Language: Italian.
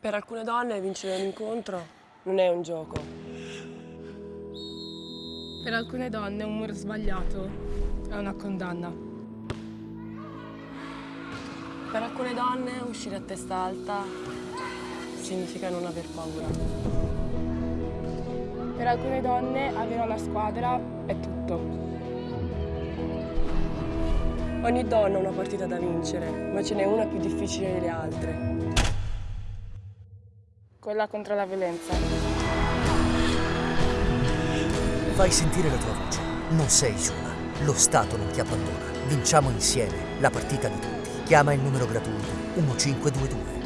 Per alcune donne vincere un incontro non è un gioco. Per alcune donne un muro sbagliato è una condanna. Per alcune donne uscire a testa alta significa non aver paura. Per alcune donne avere una squadra è tutto. Ogni donna ha una partita da vincere, ma ce n'è una più difficile delle altre. Quella contro la violenza. Fai sentire la tua voce. Non sei sola. Lo Stato non ti abbandona. Vinciamo insieme la partita di tutti. Chiama il numero gratuito 1522.